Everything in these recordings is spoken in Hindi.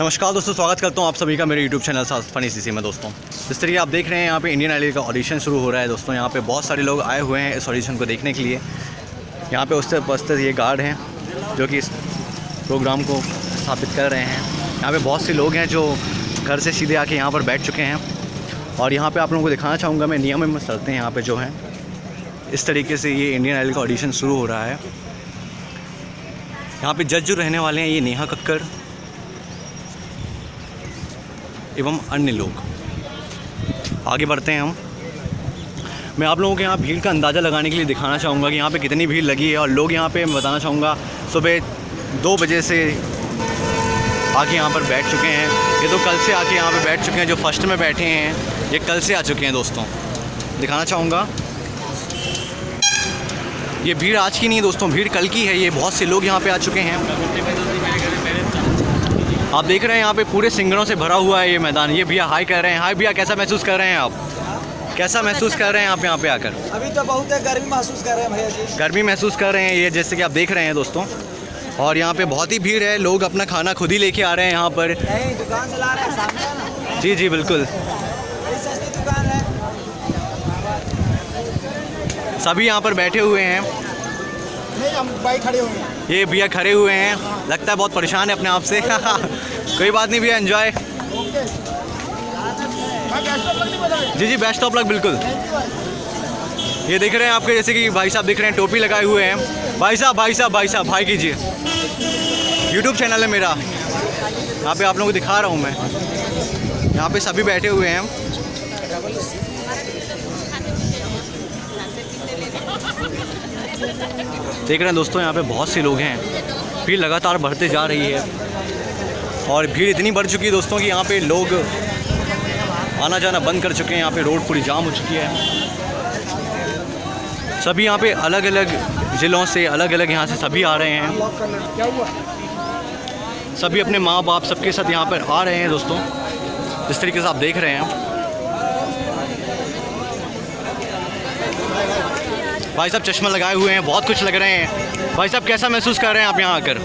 नमस्कार दोस्तों, स्वागत करता हूँ आप सभी का मेरे YouTube चैनल फनी सी में दोस्तों। जिस तरीके आप देख रहे हैं, यहाँ पे इंडियन आइडल का ऑडिशन शुरू हो रहा है दोस्तों। यहाँ पे बहुत सारे लोग आए हुए हैं इस ऑडिशन को देखने के लिए। यहाँ पे उससे बस्तर ये गार्ड हैं, जो कि इस प्रोग्राम को स्थापित कर रहे हैं। यहाँ पे बहुत से लोग हैं जो घर से सीधे आके यहाँ पर बैठ चुके हैं। और यहाँ पर आप लोगों को दिखाना चाहूँगा, मैं नियम में हैं यहाँ पर जो है। इस तरीके से ये इंडियन आइडल का ऑडिशन शुरू हो रहा है। यहाँ पे जज जो रहने वाले हैं, ये नेहा कक्कर एवं अन्य लोग। आगे बढ़ते हैं हम। मैं आप लोगों के यहाँ भीड़ का अंदाज़ा लगाने के लिए दिखाना चाहूँगा कि यहाँ पे कितनी भीड़ लगी है और लोग यहाँ पे, मैं बताना चाहूँगा, सुबह दो बजे से आके यहाँ पर बैठ चुके हैं। ये तो कल से आके यहाँ पे बैठ चुके हैं, जो फ़र्स्ट में बैठे हैं, ये कल से आ चुके हैं दोस्तों। दिखाना चाहूँगा। ये भीड़ आज की नहीं है दोस्तों, भीड़ कल की है, ये बहुत से लोग यहाँ पे आ चुके हैं। आप देख रहे हैं यहाँ पे पूरे सिंगरों से भरा हुआ है ये मैदान। ये भैया हाई कर रहे हैं। हाई भैया कैसा महसूस कर रहे हैं आप? कैसा महसूस कर रहे हैं आप यहाँ पे आकर? अभी तो बहुत है गर्मी महसूस कर रहे हैं भैया जी। गर्मी महसूस कर रहे हैं ये जैसे कि आप देख रहे हैं दोस्तों। और यहाँ पे बहुत ही भीड़ है लोग अपना खाना खुद ही लेके आ रहे हैं यहाँ पर। दुकान चला रहे हैं सामने। ना जी जी बिल्कुल। सभी यहाँ पर बैठे हुए हैं। नहीं हम बाइक खड़े होंगे ये भैया खड़े हुए हैं। लगता है बहुत परेशान है अपने आप से। कोई बात नहीं भैया एंजॉय जी जी बेस्ट ऑफ़ लक बिल्कुल। ये देख रहे हैं आपके जैसे कि भाई साहब दिख रहे हैं टोपी लगाए हुए हैं। भाई साहब भाई साहब भाई साहब भाई कीजिए। यूट्यूब चैनल है मेरा। यहाँ पे आप लोगों को दिखा रहा हूँ मैं। यहाँ पे सभी बैठे हुए हैं। देख रहे हैं दोस्तों, यहाँ पे बहुत से लोग हैं। भीड़ लगातार बढ़ते जा रही है। और भीड़ इतनी बढ़ चुकी है दोस्तों कि यहाँ पे लोग आना जाना बंद कर चुके हैं। यहाँ पे रोड पूरी जाम हो चुकी है। सभी यहाँ पे अलग अलग ज़िलों से अलग अलग यहाँ से सभी आ रहे हैं। सभी अपने माँ बाप सबके साथ यहाँ पर आ रहे हैं दोस्तों। जिस तरीके से आप देख रहे हैं। भाई साहब चश्मा लगाए हुए हैं बहुत कुछ लग रहे हैं। भाई साहब कैसा महसूस कर रहे हैं आप यहाँ आकर?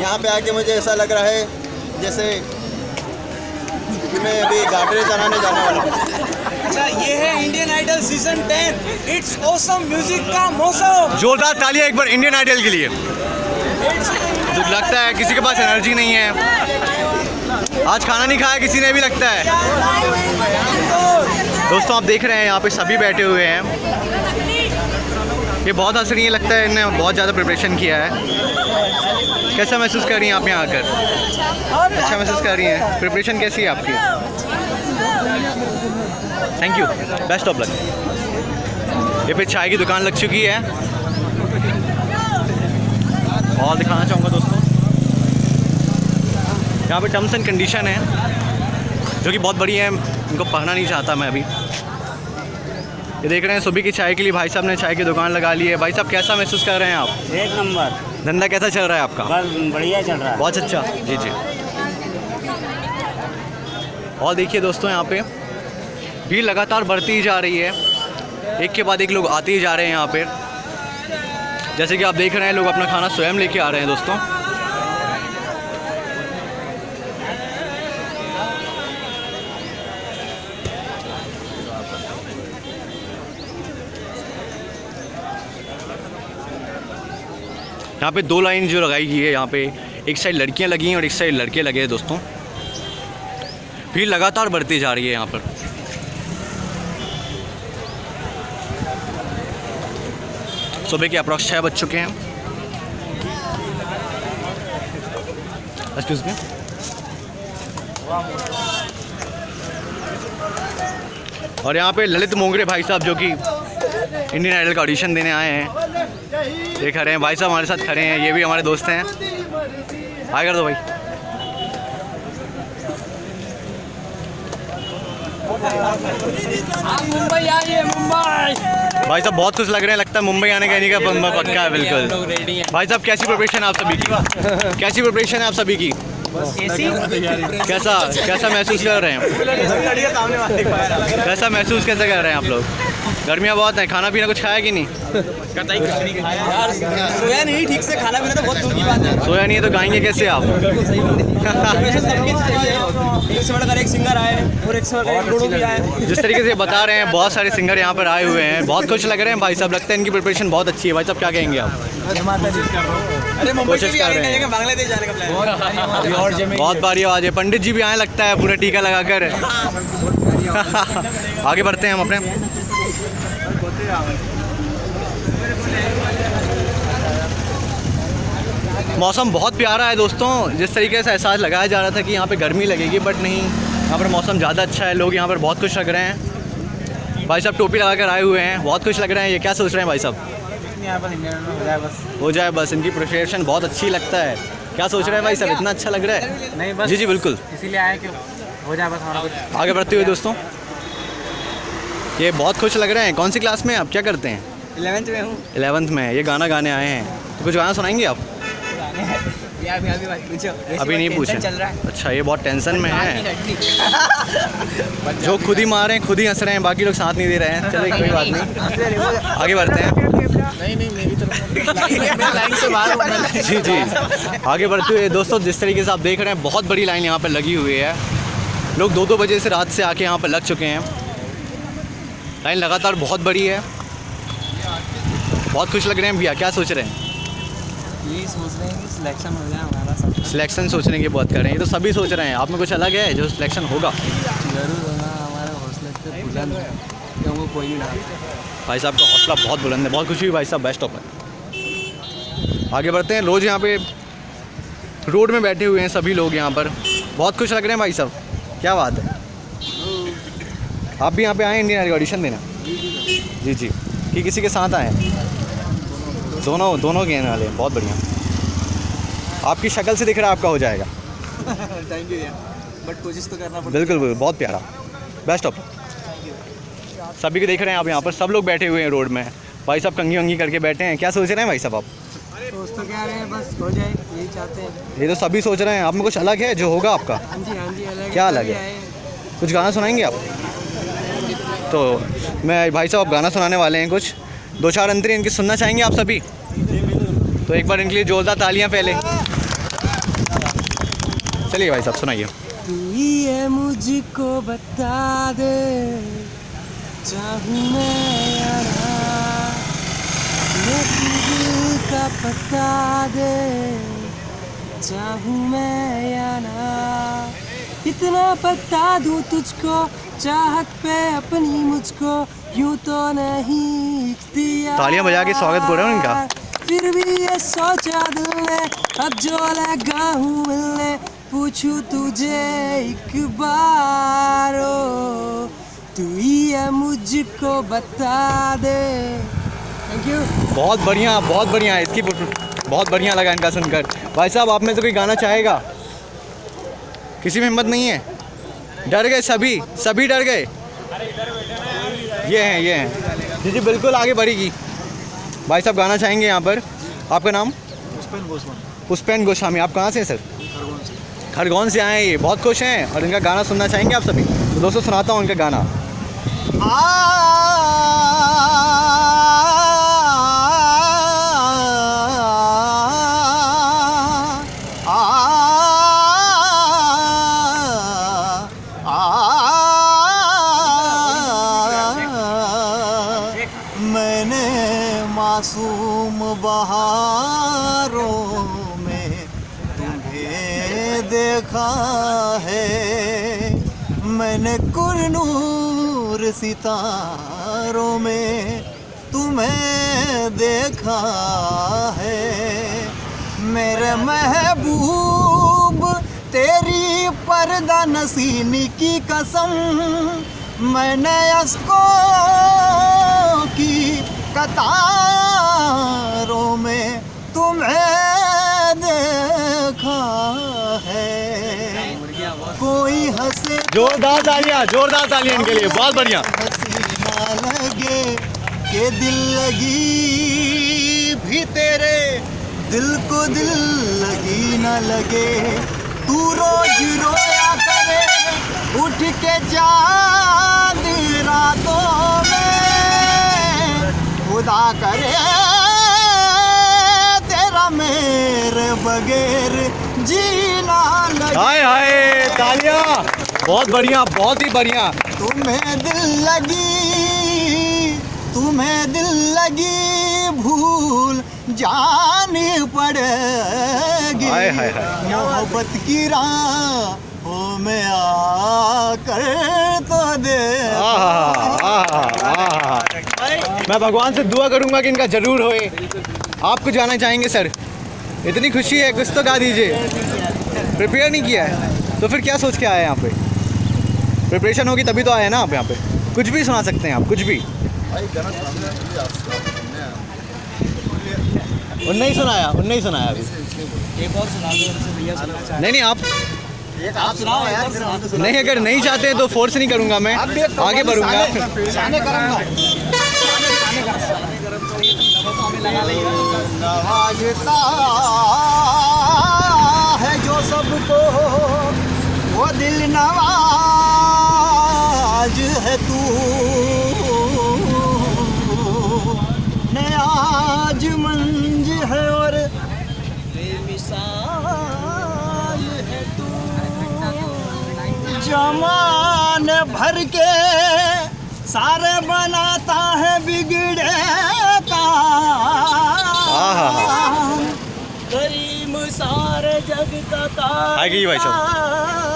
यहाँ पे आके मुझे ऐसा लग रहा है जैसे कि मैं अभी गाटरे चलाने जाने वाला हूँ। अच्छा ये है Indian idol season 10 it's awesome music का मौसम. जोरदार तालियाँ एक बार इंडियन आइडल के लिए। तो लगता है किसी के पास एनर्जी नहीं है। आज खाना नहीं खाया किसी ने भी लगता है। दोस्तों आप देख रहे हैं यहाँ पे सभी बैठे हुए हैं। ये बहुत हंसनीय लगता है इन्हें बहुत ज़्यादा प्रिपरेशन किया है। कैसा महसूस कर रही हैं आप यहाँ आकर? अच्छा महसूस कर रही हैं। प्रिपरेशन कैसी है आपकी? Thank you best of luck ये पे चाय की दुकान लग चुकी है। और दिखाना चाहूँगा दोस्तों। यहाँ पे टर्म्स एंड कंडीशन है, जो कि बहुत बड़ी है। इनको पढ़ना नहीं चाहता मैं अभी। ये देख रहे हैं सुबह की चाय के लिए भाई साहब ने चाय की दुकान लगा ली है। भाई साहब कैसा महसूस कर रहे हैं आप? एक नंबर। धंधा कैसा चल रहा है आपका? बस बढ़िया चल रहा है। बहुत अच्छा। जी जी। और देखिए दोस्तों यहाँ पे भीड़ लगातार बढ़ती ही जा रही है। एक के बाद एक लोग आते ही जा रहे हैं यहाँ पे। जैसे कि आप देख रहे हैं लोग अपना खाना स्वयं लेके आ रहे हैं दोस्तों। यहाँ पे दो लाइन जो लगाई गई है यहाँ पे। एक साइड लड़कियाँ लगी हैं और एक साइड लड़के लगे हैं दोस्तों। भीड़ लगातार बढ़ती जा रही है यहाँ पर। सुबह के अप्रॉक्स छः बज चुके हैं। एक्सक्यूज मी और यहाँ पे ललित मोंगरे भाई साहब जो कि इंडियन आइडल का ऑडिशन देने आए हैं। ये खड़े हैं भाई साहब हमारे साथ खड़े हैं ये भी हमारे दोस्त हैं। हाय कर दो भाई। मुंबई आइए मुंबई भाई साहब बहुत कुछ लग रहे हैं लगता है मुंबई आने का नहीं का पक्का है बिल्कुल। भाई साहब कैसी प्रिपरेशन है आप सभी की? कैसी प्रिपरेशन है आप सभी की? कैसा? कैसा महसूस कर रहे हैं। कैसा महसूस कैसे कर रहे हैं आप लोग? गर्मियाँ बहुत हैं खाना पीना कुछ खाया कि नहीं? यार सोया नहीं ठीक से खाना पीना तो बहुत दूर की बात है। सोया नहीं है तो गाएँगे कैसे आप? जिस तरीके से बता रहे हैं बहुत सारे सिंगर यहाँ पर आए हुए हैं। बहुत खुश लग रहे हैं भाई साहब लगता है इनकी प्रिपरेशन बहुत अच्छी है। भाई साहब क्या कहेंगे आप? अरे कोशिश कर रहे हैं। बांग्लादेश जाने का प्लान बहुत बारी आवाज़ है। पंडित जी भी आए लगता है पूरा टीका लगाकर। आगे बढ़ते हैं हम अपने। मौसम बहुत प्यारा है दोस्तों। जिस तरीके से एहसास लगाया जा रहा था कि यहाँ पे गर्मी लगेगी बट नहीं यहाँ पर मौसम ज़्यादा अच्छा है। लोग यहाँ पर बहुत खुश लग रहे हैं। भाई साहब टोपी लगा कर आए हुए हैं। बहुत खुश लग रहे हैं। ये क्या सोच रहे हैं भाई साहब? हो जाए बस इनकी प्रिपरेशन बहुत अच्छी लगता है। क्या सोच रहे हैं भाई साहब? इतना अच्छा लग रहा है? नहीं बस जी जी बिल्कुल। इसीलिए आए कि हो जाए बस आगे बढ़ते हुए दोस्तों। ये बहुत खुश लग रहे हैं। कौन सी क्लास में आप? क्या करते हैं? इलेवेंथ में हूँ। इलेवंथ में। ये गाना गाने आए हैं। तो कुछ गाना सुनाएँगे आप? यार अभी अभी पूछो। अभी नहीं पूछे। चल रहा है। अच्छा ये बहुत टेंशन में है। जो खुद ही मार रहे हैं खुद ही हंस रहे हैं बाकी लोग साथ नहीं दे रहे हैं। चलिए कोई बात नहीं। आगे बढ़ते हैं। नहीं नहीं मेरी तरफ़ लाइन से बाहर जी जी। आगे बढ़ते हुए दोस्तों जिस तरीके से आप देख रहे हैं बहुत बड़ी लाइन यहाँ पर लगी हुई है। लोग दो दो बजे से रात से आके यहाँ पर लग चुके हैं। लाइन लगातार बहुत बड़ी है। बहुत खुश लग रहे हैं भैया क्या सोच रहे हैं? यही सोच रहे हैं कि सिलेक्शन हो जाए हमारा सब। सिलेक्शन सोचने की बात कर रहे हैं ये तो सभी सोच रहे हैं। आप में कुछ अलग है जो सिलेक्शन होगा? ज़रूर होना हमारे हौसले पे बुलंद है कि कोई नहीं भाई साहब का हौसला बहुत बुलंद है बहुत खुशी हुई भाई साहब बेस्ट ऑफ़ लक आगे बढ़ते हैं रोज़ यहाँ पे रोड में बैठे हुए हैं सभी लोग यहाँ पर। बहुत खुश लग रहे हैं भाई साहब क्या बात है। आप भी यहाँ पे आए इंडियन आइडल ऑडिशन देना? जी जी। कि किसी के साथ आए? दोनों दोनों गेम वाले हैं। बहुत बढ़िया। आपकी शक्ल से दिख रहा है आपका हो जाएगा। थैंक यू यार बट कोशिश तो करना बिल्कुल बिल्कुल। बहुत प्यारा। बेस्ट ऑफ़ सभी को देख रहे हैं आप यहाँ पर। सब लोग बैठे हुए हैं रोड में। भाई साहब कंगी वंगी करके बैठे हैं। क्या सोच रहे हैं भाई साहब आप? सोच तो क्या रहे हैं बस हो जाए। यही चाहते हैं। ये तो सभी सोच रहे हैं। आप में कुछ अलग है जो होगा आपका? हाँ जी हाँ जी अलग क्या अलग है? कुछ गाना सुनाएँगे आप? तो मैं भाई साहब गाना सुनाने वाले हैं कुछ। दो चार अंतरी इनकी सुनना चाहेंगे आप सभी? तो एक बार इनके लिए जोरदार तालियाँ पहले चलिए भाई साहब, सुनाइए। ही मुझको बता दे, चाहूँ मैं या का पता दे, चाहूँ मैं या ना इतना बता दूँ तुझको चाहत पे अपनी मुझको यूँ तो नहीं इख्तियार तालियाँ बजा के स्वागत करो इनका। फिर भी ये सोचा दिल ने अब जो लगा हूँ मिलने पूछूँ तुझे एक बार ओ, तू ही है मुझको बता दे। थैंक यू बहुत बढ़िया बहुत बढ़िया इसकी बहुत बढ़िया लगा इनका सुनकर। भाई साहब आप में से कोई गाना चाहेगा? किसी में हिम्मत नहीं है? डर गए सभी सभी डर गए। ये हैं ये हैं। जी जी बिल्कुल आगे बढ़ेगी। भाई साहब गाना चाहेंगे यहाँ पर। आपका नाम? पुष्पेन गोस्वामी। पुष्पेन गोस्वामी। आप कहाँ से हैं सर? खरगोन से। आए हैं ये बहुत खुश हैं और इनका गाना सुनना चाहेंगे आप सभी? तो दोस्तों सुनाता हूँ इनका गाना। मैंने मैंने कुरनूर सितारों में तुम्हें देखा है। मेरे महबूब तेरी पर्दा नसीनी की कसम मैंने अस्को की कतारों में तुम्हें जोरदार तालियाँ जोरदार तालियाँ इनके लिए बहुत बढ़िया। लगे के दिल लगी भी तेरे दिल को दिल लगी न लगे। तू रोज रोया करे उठ के चाँद रातों में। खुदा करे तेरा मेरे बगैर जीना लगे। हाय हाय तालियाँ। बहुत बढ़िया बहुत ही बढ़िया। तुम्हें दिल लगी तुम्हें दिल लगी भूल जानी पड़ेगी। हाय, हाय, हाय। मोहब्बत की राह में आकर तो दे आहा, आहा, आहा। मैं भगवान से दुआ करूँगा कि इनका ज़रूर होए। आप कुछ गाना चाहेंगे सर? इतनी खुशी है कुछ तो गा दीजिए। प्रिपेयर नहीं किया है। तो फिर क्या सोच के आए यहाँ पे प्रिपरेशन होगी तभी तो आए ना आप यहाँ पे। कुछ भी सुना सकते हैं आप कुछ भी। उनने ही सुनाया उनने ही सुनाया अभी। एक और सुना दो भैया नहीं नहीं आप आप सुनाओ यार सुना नहीं अगर नहीं चाहते तो फोर्स नहीं करूँगा मैं। आगे बढ़ूँगा। है जो सबको वो दिल नवाज़ नयाज मंज है और बेमिसाल है तू जमान भर के सारे बनाता है बिगड़े का। करीम सारे जग का भाई साहब।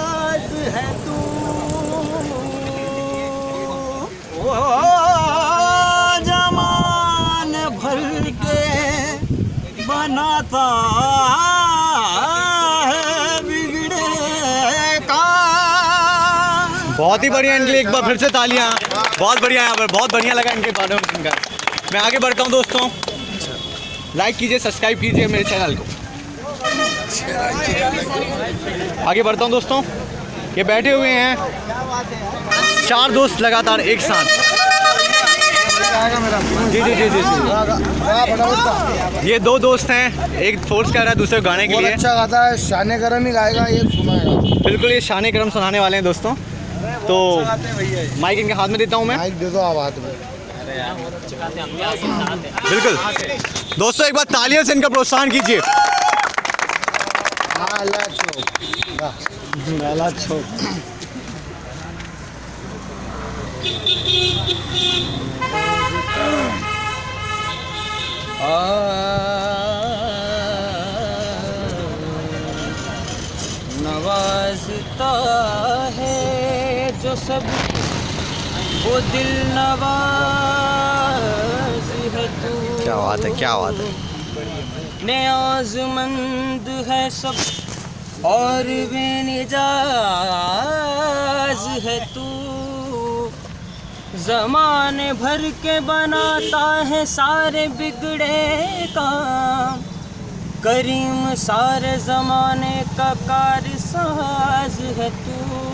बहुत ही बढ़िया इनके लिए एक बार फिर से तालियाँ। बहुत बढ़िया यहाँ पर बहुत बढ़िया लगा इनके बारे में सुनकर। मैं आगे बढ़ता हूँ दोस्तों। लाइक कीजिए सब्सक्राइब कीजिए मेरे चैनल को। आगे बढ़ता हूँ दोस्तों। ये बैठे हुए हैं। चार दोस्त लगातार एक साथ। जी जी जी जी जी। ये दो दोस्त हैं। एक फोर्स कर रहा है दूसरे गाने के लिए। अच्छा गाता है। शान गरम ही गाएगा ये सुनाएगा। बिल्कुल ये शान करम सुनाने वाले हैं दोस्तों। तो माइक इनके हाथ में देता हूँ मैं। माइक दे दो आप हाथ में। बिल्कुल। दोस्तों एक बार तालियों से इनका प्रोत्साहन कीजिए। नवाजता जो सब वो दिल नवाज़ है तू। क्या बात है क्या बात है। नियाजमंद है सब और बेनिजाज है तू। जमाने भर के बनाता है सारे बिगड़े काम। करीम सारे जमाने का कारसाज है तू।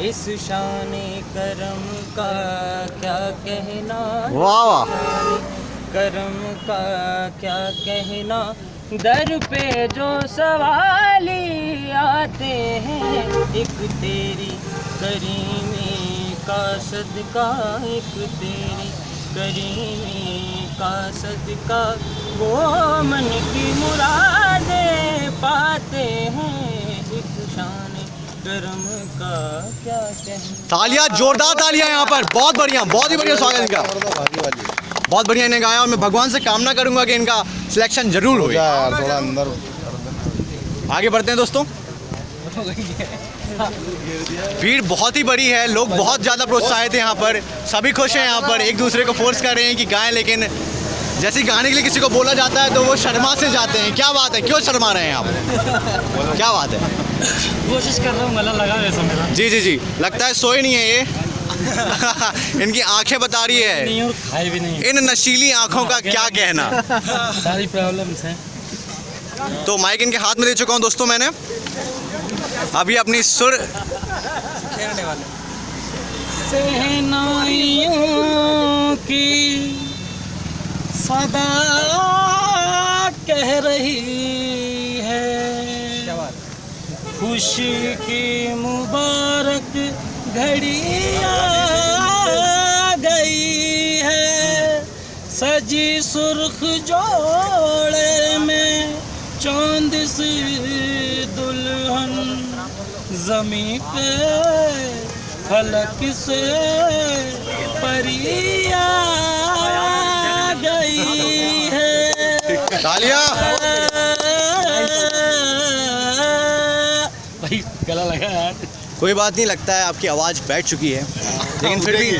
इस शान करम का क्या कहना? वाह वाह। करम का क्या कहना? दर पे जो सवाली आते हैं एक तेरी करीमी का सदका एक तेरी करीमी का सदका। वो मन की मुरादें पाते हैं एक शान तालियाँ जोरदार तालियाँ यहाँ पर। बहुत बढ़िया बहुत ही बढ़िया स्वागत इनका। बहुत बढ़िया इन्हें गाया और मैं भगवान से कामना करूँगा कि इनका सिलेक्शन ज़रूर हो थोड़ा अंदर आगे बढ़ते हैं दोस्तों। भीड़ बहुत ही बड़ी है लोग बहुत ज़्यादा प्रोत्साहित हैं यहाँ पर। सभी खुश हैं यहाँ पर। एक दूसरे को फोर्स कर रहे हैं कि गाएँ लेकिन जैसे गाने के लिए किसी को बोला जाता है तो वो शर्मा से जाते हैं। क्या बात है? क्यों शर्मा रहे हैं आप? क्या बात है? कोशिश कर रहा हूँ गला लगा वैसा मेरा। जी जी जी। लगता है सोए नहीं है ये। इनकी आँखें बता रही है। नहीं और खाए भी नहीं इन नशीली आँखों का क्या कहना? सारी प्रॉब्लम्स हैं। तो माइक इनके हाथ में दे चुका हूँ दोस्तों मैंने। अभी अपनी सुर सहनाइयों की सदा कह रही खुशी की मुबारक घड़ी आ गई है। सजी सुर्ख जोड़े में चाँद सी दुल्हन। जमी पे फलक से परिया गई है। कोई बात नहीं, लगता है आपकी आवाज़ बैठ चुकी है। लेकिन फिर भी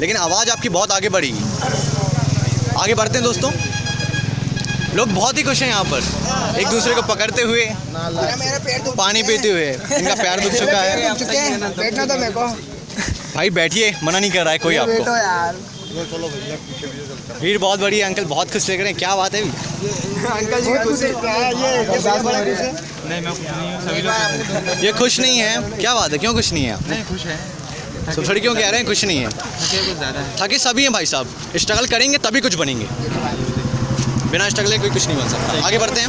लेकिन आवाज़ आपकी बहुत आगे बढ़ेगी। आगे बढ़ते हैं दोस्तों। लोग बहुत ही खुश हैं यहाँ पर। एक दूसरे को पकड़ते हुए, पानी पीते हुए, इनका पैर दुख चुका है। भाई बैठिए, मना नहीं कर रहा है कोई आपको। भीड़ बहुत बड़ी है, अंकल बहुत खुश लग रहे हैं। क्या बात है? अंकल जी खुश ये खुश नहीं है? क्या बात है? क्यों खुश नहीं है? आप नहीं खुश है। सब थोड़ी क्यों कह रहे हैं खुश नहीं है? थके सभी हैं भाई साहब। स्ट्रगल करेंगे तभी कुछ बनेंगे। बिना स्ट्रगल के कोई कुछ नहीं बन सकता। आगे बढ़ते हैं।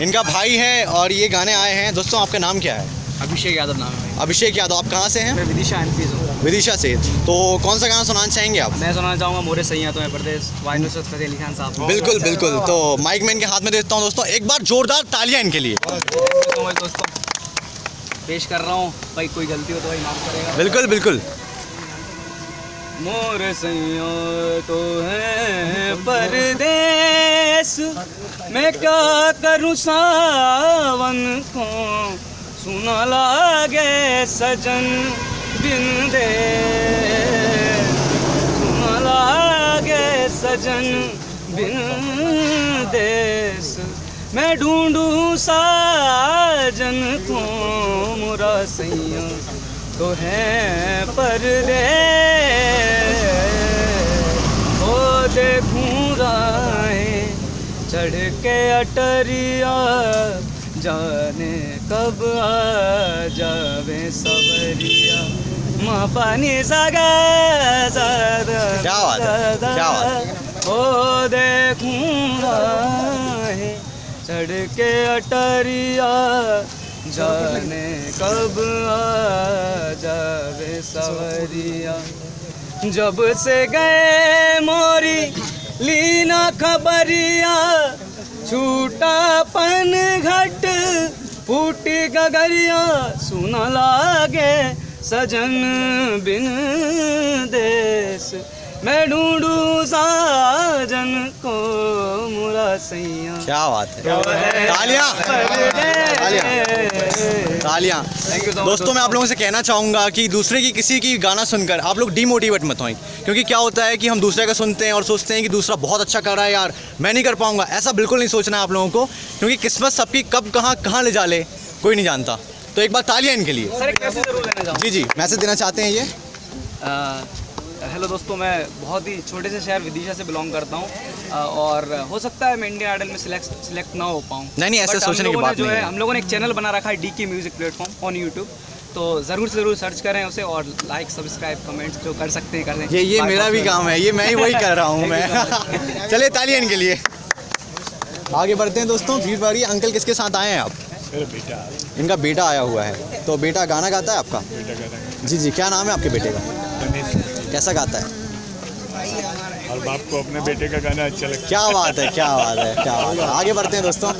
इनका भाई है और ये गाने आए हैं। दोस्तों आपका नाम क्या है? अभिषेक यादव नाम है। अभिषेक यादव आप कहाँ से हैं? विदिशा एमपी से हूँ। विदिशा से। तो कौन सा गाना सुनाना चाहेंगे आप? मैं सुनाना चाहूँगा मोरे सैया तो है प्रदेश वाइनो फतेह अली खान साहब। बिल्कुल बिल्कुल। तो माइक मैन के हाथ में देता हूँ दोस्तों एक बार जोरदार तालियाँ इनके लिए। तो दोस्तों। पेश कर रहा हूँ। भाई कोई गलती हो तो भाई माफ़ करेगा। बिल्कुल बिल्कुल। मोर सैया तो है परदेश मैं क्या करूँ सावन को? सुना लागे सजन। बिन दे सुना लागे सजन बिन देश मैं ढूंढूं साजन को मुरा सैया तो है परदेश ओ देखूँ राहें चढ़ के अटरिया, जाने कब आ जावे सवरिया पानी सागा क्या बात क्या बात ओ चढ़ के अटरिया जाने कब आ जावे सवरिया। जब से गए मोरी लीना खबरिया छूटा पन घट फूटी गगरिया सुना लागे सजन बिन देश। मैं ढूंढूं साजन को मुरा सैया। क्या बात है। तालियाँ। तालियाँ। दोस्तों मैं आप लोगों से कहना चाहूँगा कि दूसरे की किसी की गाना सुनकर आप लोग डीमोटिवेट मत हों क्योंकि क्या होता है कि हम दूसरे का सुनते हैं और सोचते हैं कि दूसरा बहुत अच्छा कर रहा है यार मैं नहीं कर पाऊँगा। ऐसा बिल्कुल नहीं सोचना है आप लोगों को। क्योंकि किस्मत सबकी कब कहाँ कहाँ ले जा ले कोई नहीं जानता। तो एक बार तालियाँ इनके लिए। सर एक मैसेज ज़रूर देना जी जी मैसेज देना चाहते हैं ये। हेलो दोस्तों मैं बहुत ही छोटे से शहर विदिशा से बिलोंग करता हूँ। और हो सकता है मैं इंडियन आइडल में सिलेक्ट सिलेक्ट ना हो पाऊँ। नहीं, नहीं, ऐसे सोचने की बात जो नहीं है। हम लोगों ने एक चैनल बना रखा है डी के म्यूज़िक प्लेटफॉर्म ऑन यूट्यूब तो ज़रूर से ज़रूर सर्च करें उसे और लाइक सब्सक्राइब कमेंट जो कर सकते हैं करें ये ये मेरा भी काम है ये मैं ही वही कर रहा हूँ मैं। चलिए तालियाँ इनके लिए। आगे बढ़ते हैं दोस्तों भीड़ भाड़ी अंकल किसके साथ आए हैं आप? इनका बेटा आया हुआ है। तो बेटा गाना गाता है आपका? जी जी। क्या नाम है आपके बेटे का? कैसा गाता है? और बाप को अपने बेटे का गाना अच्छा लगता क्या बात है क्या बात है क्या बात है। आगे बढ़ते हैं दोस्तों।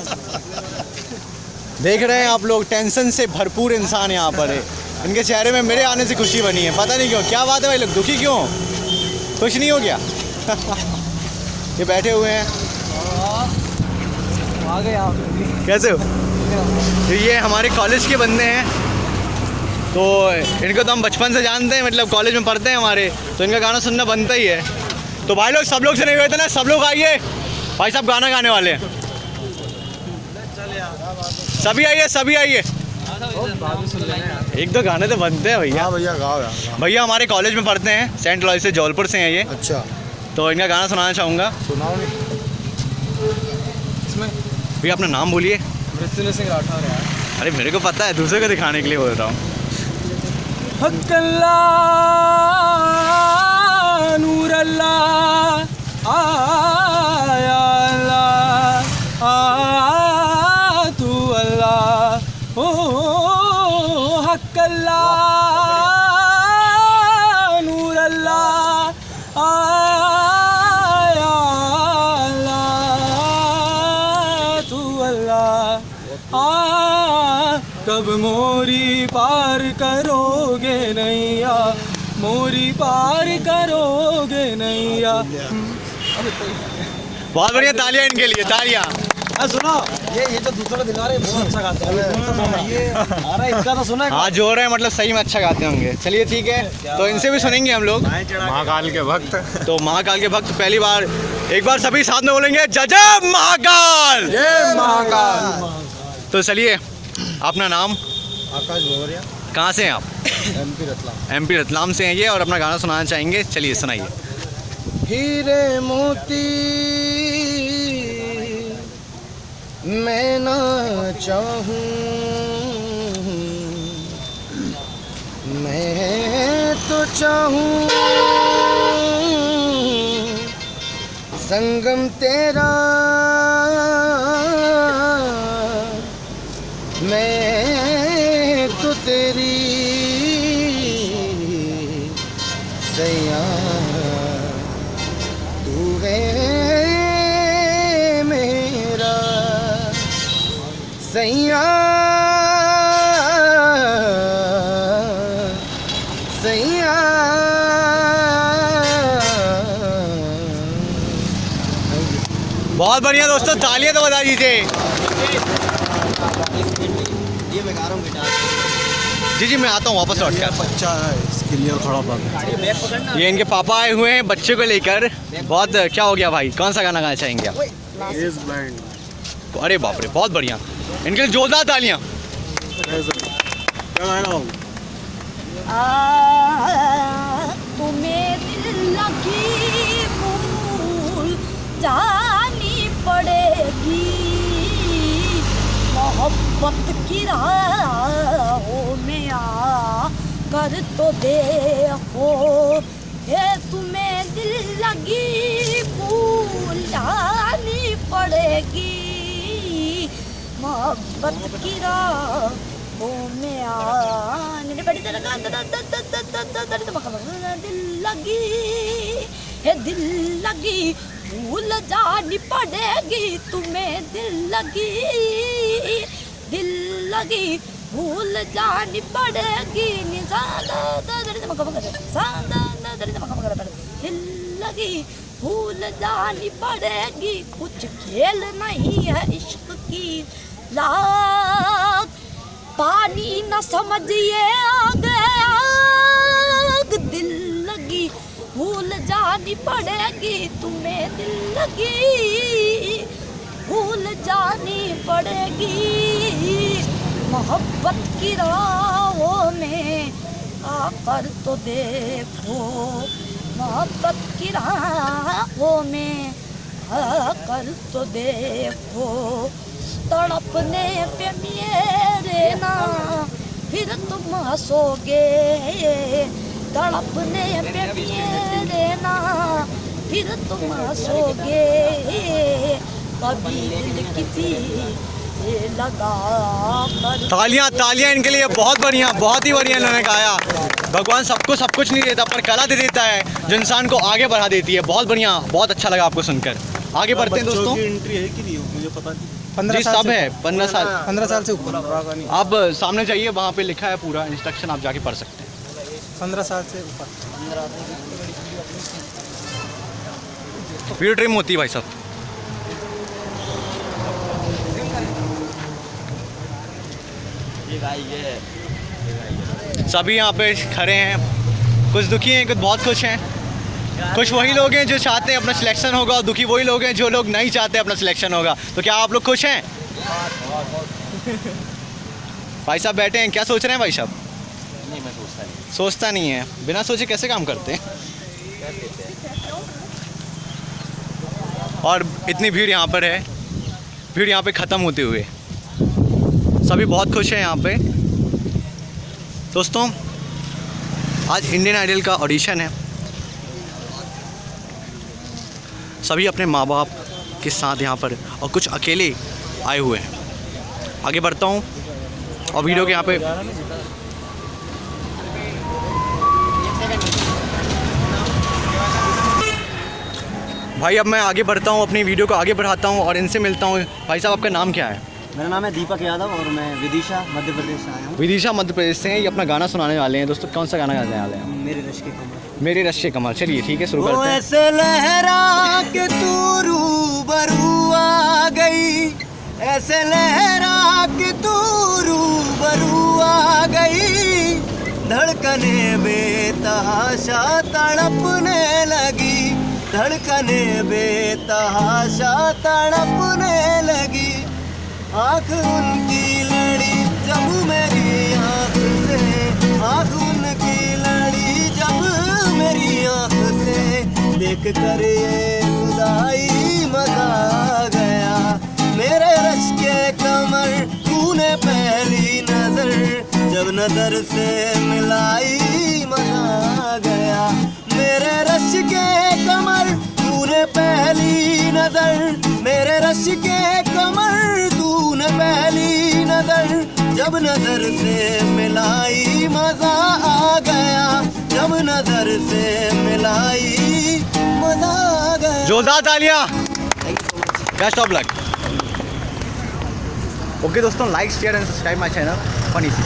देख रहे हैं आप लोग टेंशन से भरपूर इंसान यहाँ पर है। इनके चेहरे में मेरे आने से खुशी बनी है। पता नहीं क्यों क्या बात है भाई लोग दुखी क्यों? खुश नहीं हो गया? ये बैठे हुए हैं। आ गए आप। कैसे हो? तो ये हमारे कॉलेज के बंदे हैं। तो इनको तो हम बचपन से जानते हैं मतलब कॉलेज में पढ़ते हैं हमारे। तो इनका गाना सुनना बनता ही है। तो भाई लोग सब लोग से नहीं हुए थे ना? सब लोग आइए। भाई साहब गाना गाने वाले हैं। सभी आइए सभी आइए। एक दो गाने तो बनते हैं भैया। हाँ भैया गाओ यार भैया हमारे कॉलेज में पढ़ते हैं। सेंट लॉय से जौलपुर से हैं ये। अच्छा। तो इनका गाना सुनाना चाहूँगा। सुनाओ नहीं भैया अपना नाम बोलिए। मृत्युंजय सिंह राठौर यार अरे मेरे को पता है दूसरे को दिखाने के लिए बोल रहा हूँ। नूर अल्लाह आया अल्लाह तू अल्लाह ओ हक अल्लाह नैया मोरी पार करोगे नैया। बहुत बढ़िया तालियाँ इनके लिए तालियाँ। सुनो ये ये जो दूसरा दिला रहे हैं बहुत अच्छा गाते हैं। ये अरे इनका तो सुना है। हाँ जो रहे हैं मतलब सही में अच्छा गाते होंगे। चलिए ठीक है। तो इनसे भी सुनेंगे हम लोग। महाकाल के भक्त। तो महाकाल के भक्त पहली बार एक बार सभी साथ में बोलेंगे जजा महाकाल! जय महाकाल। तो चलिए अपना नाम? आकाश भोवरिया। कहाँ से हैं आप? एमपी रतलाम। एमपी रतलाम से हैं ये और अपना गाना सुनाना चाहेंगे। चलिए सुनाइए। हीरे मोती मैं ना चाहूँ मैं तो चाहूँ संगम तेरा बहुत बढ़िया दोस्तों तालियाँ तो बता दीजिए। जी जी मैं आता हूँ वापस लौट कर बच्चा है इसके लिए थोड़ा बहुत ये इनके पापा आए हुए हैं बच्चे को लेकर। बहुत क्या हो गया भाई? कौन सा गाना गाना चाहेंगे आप? अरे बाप रे बहुत बढ़िया। इनके लिए जोरदार तालियाँ। तुम्हें दिल लगी भूल जानी पड़ेगी मोहब्बत की राहों में आ कर तो देखो ये तुम्हें दिल लगी भूल जानी पड़ेगी मोहब्बत की राहों में आने बड़ी तरह दिल लगी है दिल लगी भूल जानी पड़ेगी, तुम्हें दिल लगी दिल लगी, भूल जानी पड़ेगी। दिल लगी, भूल जानी पड़ेगी। कुछ खेल नहीं है इश्क की लाग पानी न समझिए आग। भूल जानी पड़ेगी, तुम्हें दिल लगी। भूल जानी पड़ेगी, मोहब्बत की राहों में आकर तो देखो। मोहब्बत की राहों में आकर तो देखो। तड़पने पे मेरे ना, फिर तुम हंसोगे। तड़पने पे मेरे ना फिर तुम हंसोगे कभी दिल किसी लगा तालियाँ तालियाँ इनके लिए बहुत बढ़िया बहुत ही बढ़िया इन्होंने गाया। भगवान सबको सब कुछ नहीं देता पर कला दे देता है जो इंसान को आगे बढ़ा देती है। बहुत बढ़िया बहुत अच्छा लगा आपको सुनकर। आगे बढ़ते हैं दोस्तों। एंट्री है कि नहीं मुझे पता नहीं। जी सब है पंद्रह साल। पंद्रह साल से ऊपर। आप सामने जाइए वहाँ पे लिखा है पूरा इंस्ट्रक्शन आप जाके पढ़ सकते हैं। पंद्रह साल से ऊपर। वीडियो ट्रिम होती है भाई साहब। सभी यहाँ पे खड़े हैं। कुछ दुखी हैं, कुछ बहुत खुश हैं। खुश वही लोग हैं जो चाहते हैं अपना सिलेक्शन होगा, और दुखी वही लोग हैं जो लोग नहीं चाहते अपना सिलेक्शन होगा। तो क्या आप लोग खुश हैं? भाई साहब बैठे हैं, क्या सोच रहे हैं भाई साहब? सोचता नहीं है। बिना सोचे कैसे काम करते हैं? और इतनी भीड़ यहाँ पर है। भीड़ यहाँ पे ख़त्म होते हुए। सभी बहुत खुश हैं यहाँ पे। दोस्तों, आज इंडियन आइडल का ऑडिशन है। सभी अपने माँ बाप के साथ यहाँ पर और कुछ अकेले आए हुए हैं। आगे बढ़ता हूँ और वीडियो के यहाँ पे भाई अब मैं आगे बढ़ता हूँ अपनी वीडियो को आगे बढ़ाता हूँ और इनसे मिलता हूँ। भाई साहब आपका नाम क्या है? मेरा नाम है दीपक यादव और मैं विदिशा मध्य प्रदेश से आया हूँ। विदिशा मध्य प्रदेश से हैं ये अपना गाना सुनाने वाले हैं। दोस्तों कौन सा गाना गाने वाले हैं? मेरे रश के कमर मेरी रश्य कमल। चलिए ठीक है शुरू करते हैं। ऐसे लहरा के तू रूबरू आ गई। ऐसे लहरा के तू रूबरू आ गई। धड़कने बेतहाशा तड़पने लगी। धड़कने बेतहाशा तड़पने लगी। आँख उनकी लड़ी जब मेरी आँख से। आँख उनकी लड़ी जब मेरी आँख से। देख कर ये खुदाई मज़ा गया। मेरे रश के कमर तूने पहली नज़र। जब नज़र से मिलाई मज़ा गया। मेरे रश के कमर तूने पहली नज़र। मेरे रश के कमर तूने पहली नज़र। जब नज़र से मिलाई मज़ा आ गया जब नज़र से मिलाई मज़ा आ गया। जोरदार तालियाँ। बेस्ट ऑफ़ लक ओके दोस्तों like share and subscribe my channel funny C